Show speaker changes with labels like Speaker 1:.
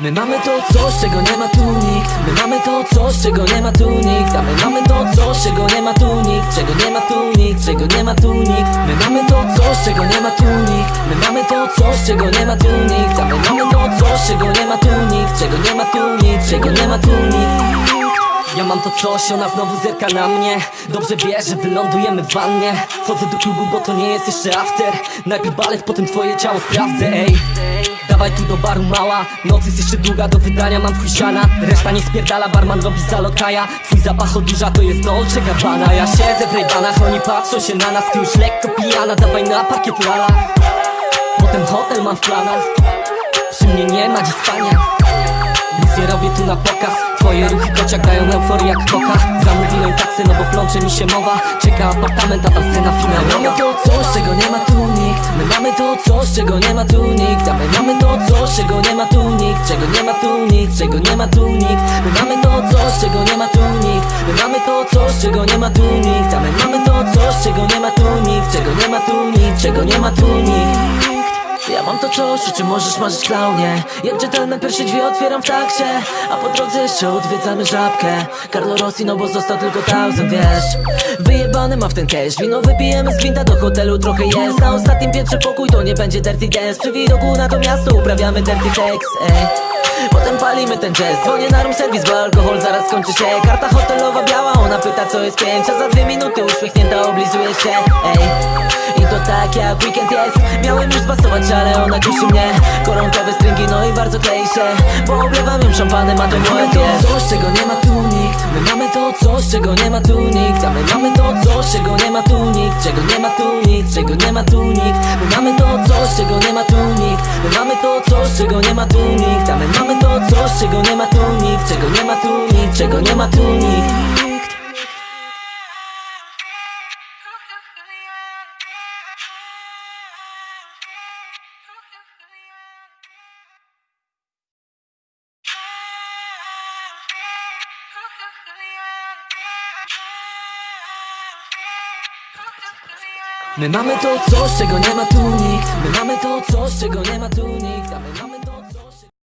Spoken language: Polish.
Speaker 1: My mamy to coś, czego nie ma tu nikt My mamy to coś, czego nie ma tu nikt A my mamy to coś, czego nie ma tu nikt Czego nie ma tu nikt, czego nie ma tu nikt My mamy to coś, czego nie ma tu nikt My mamy to coś, czego nie ma tu nikt A my mamy to coś, czego nie ma tu nikt Czego nie ma tu nikt, czego nie ma tu nikt ja mam to coś, ona znowu zerka na mnie. Dobrze wie, że wylądujemy w wannie. Chodzę do klubu, bo to nie jest jeszcze after. Najpierw balet, potem twoje ciało sprawdzę, ej. Dawaj tu do baru mała. Noc jest jeszcze długa, do wydania mam chuj siana. Reszta nie spierdala, barman robi zalokaja. Twój zapach odurza, to jest Dolce Gabbana Ja siedzę w rejbanach, oni patrzą się na nas. Ty już lekko pijana, dawaj na parkiet lala. Potem hotel mam w planach. Przy mnie nie ma dziś spania robię tu na pokaz Twoje ruchy kociak dają euforię jak koka Zamówiłem taksy, no bo plącze mi się mowa Czeka apartament, a tam scena finalowa Mamy to coś, czego nie ma tu nikt My mamy to coś, czego nie ma tu nikt A my mamy to coś, czego nie ma tu nikt Czego nie ma tu nikt, czego nie ma tu nikt My mamy to coś, czego nie ma tu nikt My mamy to coś, czego nie ma tu nikt A my mamy to coś, czego nie ma tu nikt Czego nie ma tu nikt, czego nie ma tu nikt mam to coś, o czym możesz marzyć klaunie? Jak gentleman pierwsze drzwi otwieram w taksie A po drodze jeszcze odwiedzamy żabkę. Carlo Rossi, no bo został tylko thousand, wiesz? Wyjebany ma w ten cash Wino wypijemy z gwinta do hotelu trochę jest. Na ostatnim piętrze pokój to nie będzie dirty dance Przy widoku na to miasto uprawiamy dirty sex, ey Potem palimy ten jazz Dzwonię na room service, bo alkohol zaraz skończy się. Karta hotelowa biała, ona pyta co jest pięć A za dwie minuty uśmiechnięta oblizuje się, ej to tak jak weekend jest Miałem już zbastować, ale ona kusi mnie Koronkowe stringi, no i bardzo klei się Bo oblewam ją szampanem, a to moje to coś, czego nie ma tu nikt My mamy to coś, czego nie ma tu nikt A my mamy to coś, czego nie ma tu nikt Czego nie ma tu nikt, czego nie ma tu nikt My mamy to coś, czego nie ma tu nikt My mamy to coś, czego nie ma tu nikt A my mamy to coś, czego nie ma tu nikt Czego nie ma tu nikt, czego nie ma tu nikt My mamy to coś, czego nie ma tu nikt. My mamy to coś, czego nie ma tu nikt. A my mamy to